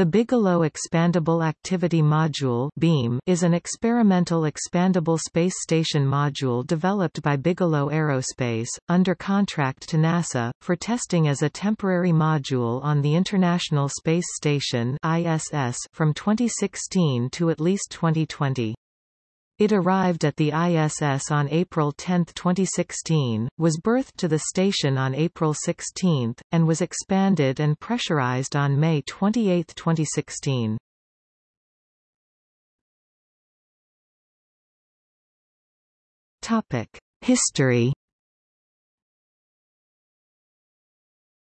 The Bigelow Expandable Activity Module (BEAM) is an experimental expandable space station module developed by Bigelow Aerospace, under contract to NASA, for testing as a temporary module on the International Space Station (ISS) from 2016 to at least 2020. It arrived at the ISS on April 10, 2016, was berthed to the station on April 16, and was expanded and pressurized on May 28, 2016. History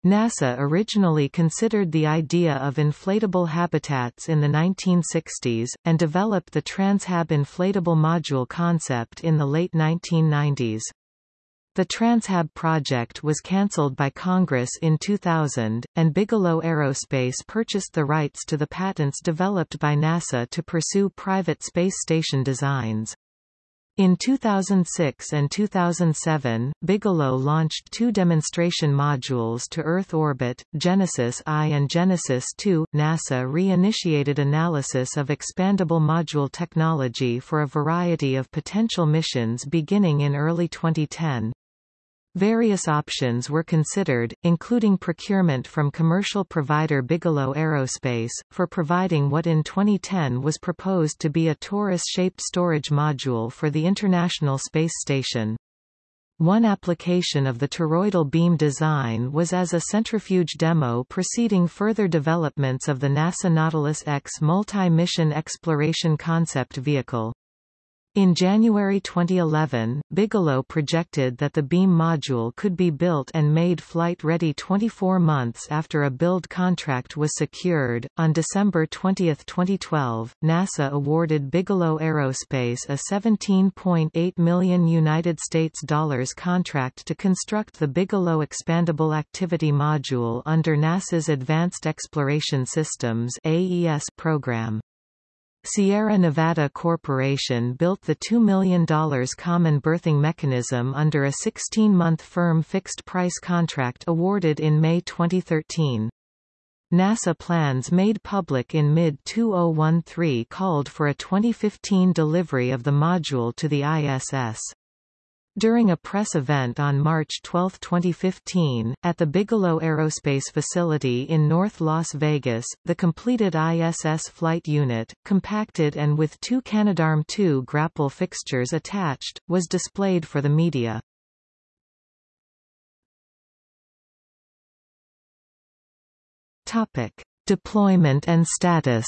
NASA originally considered the idea of inflatable habitats in the 1960s, and developed the Transhab inflatable module concept in the late 1990s. The Transhab project was cancelled by Congress in 2000, and Bigelow Aerospace purchased the rights to the patents developed by NASA to pursue private space station designs. In 2006 and 2007, Bigelow launched two demonstration modules to Earth orbit, Genesis I and Genesis II. NASA re-initiated analysis of expandable module technology for a variety of potential missions beginning in early 2010. Various options were considered, including procurement from commercial provider Bigelow Aerospace, for providing what in 2010 was proposed to be a torus-shaped storage module for the International Space Station. One application of the toroidal beam design was as a centrifuge demo preceding further developments of the NASA Nautilus X multi-mission exploration concept vehicle. In January 2011, Bigelow projected that the beam module could be built and made flight-ready 24 months after a build contract was secured. On December 20, 2012, NASA awarded Bigelow Aerospace a 17.8 million United States dollars contract to construct the Bigelow Expandable Activity Module under NASA's Advanced Exploration Systems (AES) program. Sierra Nevada Corporation built the $2 million common berthing mechanism under a 16-month firm fixed-price contract awarded in May 2013. NASA plans made public in mid-2013 called for a 2015 delivery of the module to the ISS. During a press event on March 12, 2015, at the Bigelow Aerospace facility in North Las Vegas, the completed ISS flight unit, compacted and with two Canadarm2 grapple fixtures attached, was displayed for the media. Topic: Deployment and status.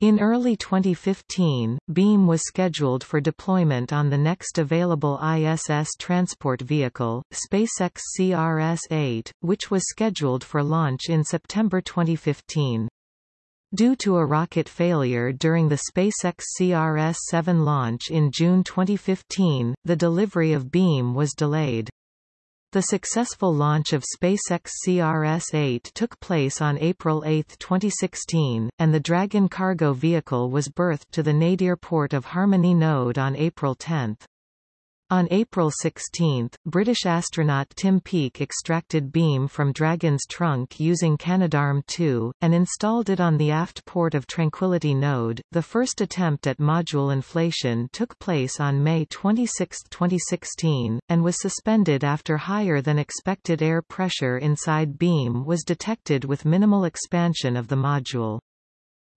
In early 2015, Beam was scheduled for deployment on the next available ISS transport vehicle, SpaceX CRS-8, which was scheduled for launch in September 2015. Due to a rocket failure during the SpaceX CRS-7 launch in June 2015, the delivery of Beam was delayed. The successful launch of SpaceX CRS-8 took place on April 8, 2016, and the Dragon cargo vehicle was berthed to the nadir port of Harmony Node on April 10. On April 16, British astronaut Tim Peake extracted beam from Dragon's trunk using Canadarm2, and installed it on the aft port of Tranquility node. The first attempt at module inflation took place on May 26, 2016, and was suspended after higher than expected air pressure inside beam was detected with minimal expansion of the module.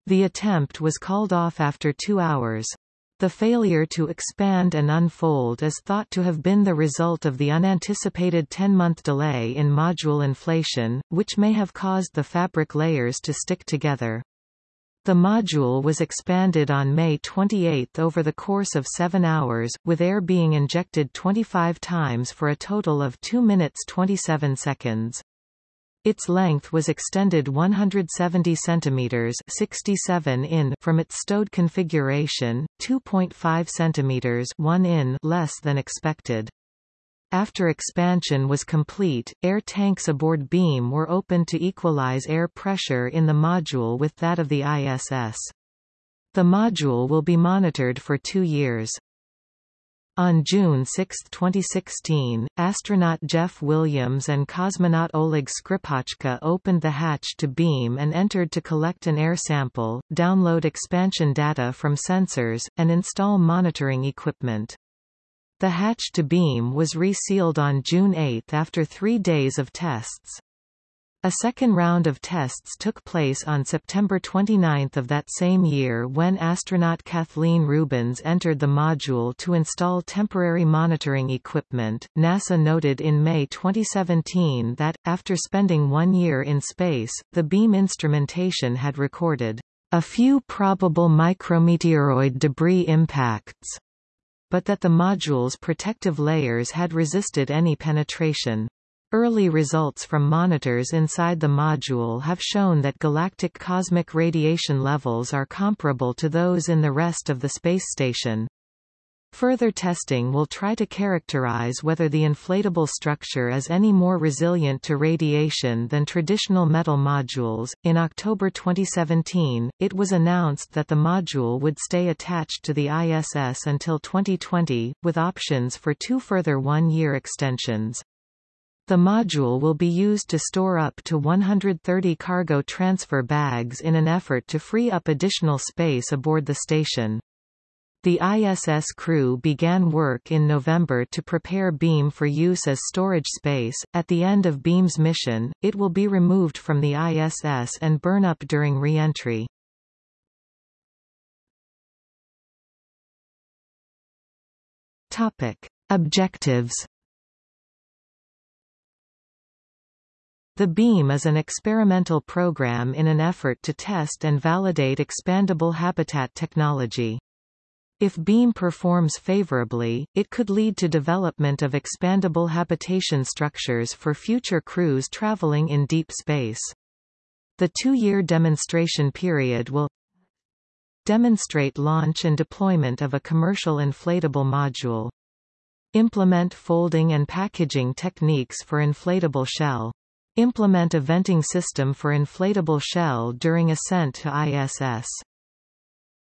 The attempt was called off after two hours. The failure to expand and unfold is thought to have been the result of the unanticipated 10-month delay in module inflation, which may have caused the fabric layers to stick together. The module was expanded on May 28 over the course of 7 hours, with air being injected 25 times for a total of 2 minutes 27 seconds. Its length was extended 170 cm 67 in from its stowed configuration, 2.5 cm 1 in less than expected. After expansion was complete, air tanks aboard beam were opened to equalize air pressure in the module with that of the ISS. The module will be monitored for two years. On June 6, 2016, astronaut Jeff Williams and cosmonaut Oleg Skripochka opened the hatch to beam and entered to collect an air sample, download expansion data from sensors, and install monitoring equipment. The hatch to beam was resealed on June 8 after three days of tests. A second round of tests took place on September 29 of that same year when astronaut Kathleen Rubins entered the module to install temporary monitoring equipment. NASA noted in May 2017 that, after spending one year in space, the beam instrumentation had recorded a few probable micrometeoroid debris impacts, but that the module's protective layers had resisted any penetration. Early results from monitors inside the module have shown that galactic cosmic radiation levels are comparable to those in the rest of the space station. Further testing will try to characterize whether the inflatable structure is any more resilient to radiation than traditional metal modules. In October 2017, it was announced that the module would stay attached to the ISS until 2020, with options for two further one-year extensions. The module will be used to store up to 130 cargo transfer bags in an effort to free up additional space aboard the station. The ISS crew began work in November to prepare Beam for use as storage space. At the end of Beam's mission, it will be removed from the ISS and burn up during re-entry. Topic: Objectives The BEAM is an experimental program in an effort to test and validate expandable habitat technology. If BEAM performs favorably, it could lead to development of expandable habitation structures for future crews traveling in deep space. The two-year demonstration period will demonstrate launch and deployment of a commercial inflatable module, implement folding and packaging techniques for inflatable shell, Implement a venting system for inflatable shell during ascent to ISS.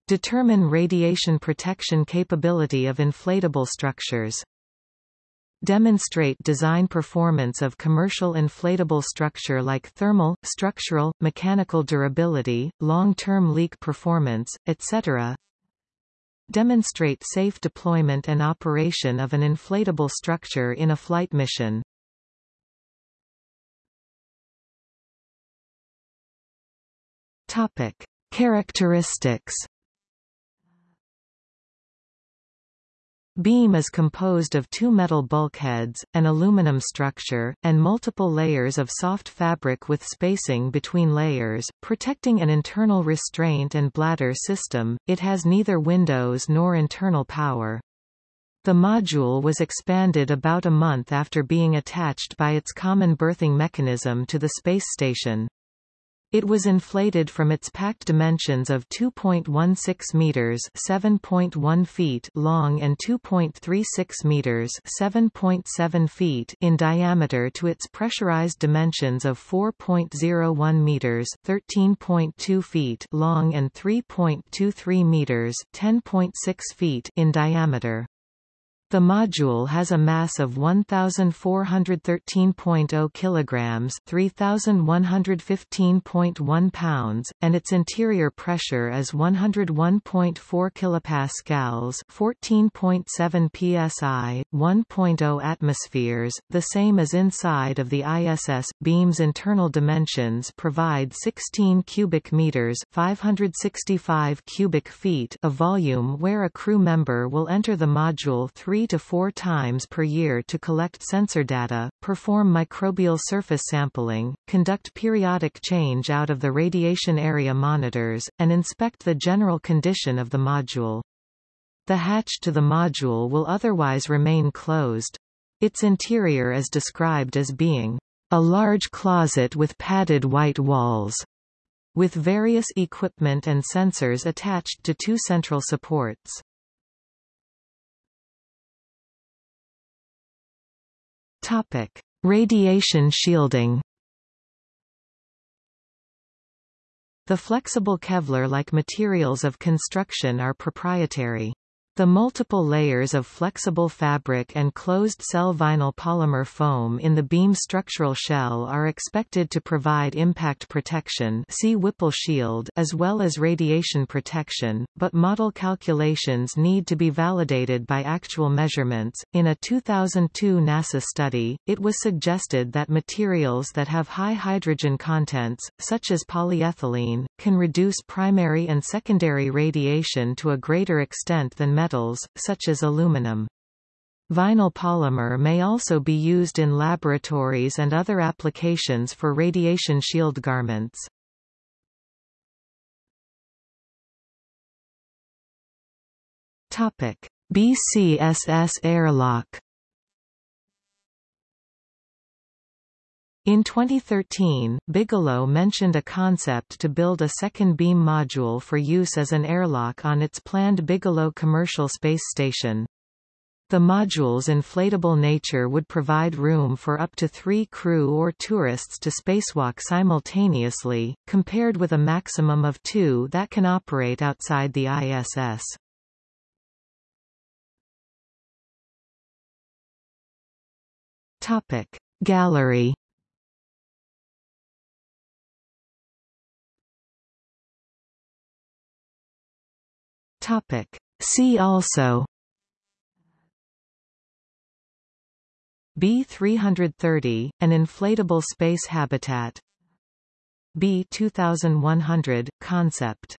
Determine radiation protection capability of inflatable structures. Demonstrate design performance of commercial inflatable structure like thermal, structural, mechanical durability, long-term leak performance, etc. Demonstrate safe deployment and operation of an inflatable structure in a flight mission. Topic: Characteristics. Beam is composed of two metal bulkheads, an aluminum structure, and multiple layers of soft fabric with spacing between layers, protecting an internal restraint and bladder system. It has neither windows nor internal power. The module was expanded about a month after being attached by its common berthing mechanism to the space station. It was inflated from its packed dimensions of 2.16 meters (7.1 feet) long and 2.36 meters (7.7 feet) in diameter to its pressurized dimensions of 4.01 meters (13.2 feet) long and 3.23 meters (10.6 feet) in diameter. The module has a mass of 1413.0 kilograms, 3115.1 pounds, and its interior pressure is 101.4 kilopascals, 14.7 psi, 1.0 atmospheres, the same as inside of the ISS. Beam's internal dimensions provide 16 cubic meters, 565 cubic feet of volume where a crew member will enter the module 3 three to four times per year to collect sensor data, perform microbial surface sampling, conduct periodic change out of the radiation area monitors, and inspect the general condition of the module. The hatch to the module will otherwise remain closed. Its interior is described as being a large closet with padded white walls, with various equipment and sensors attached to two central supports. Topic: Radiation shielding. The flexible Kevlar-like materials of construction are proprietary. The multiple layers of flexible fabric and closed-cell vinyl polymer foam in the beam structural shell are expected to provide impact protection see Whipple shield as well as radiation protection, but model calculations need to be validated by actual measurements. In a 2002 NASA study, it was suggested that materials that have high hydrogen contents, such as polyethylene, can reduce primary and secondary radiation to a greater extent than metals, such as aluminum. Vinyl polymer may also be used in laboratories and other applications for radiation shield garments. Topic: BCSS airlock In 2013, Bigelow mentioned a concept to build a second beam module for use as an airlock on its planned Bigelow Commercial Space Station. The module's inflatable nature would provide room for up to three crew or tourists to spacewalk simultaneously, compared with a maximum of two that can operate outside the ISS. Gallery Topic. See also B330, an inflatable space habitat B2100, concept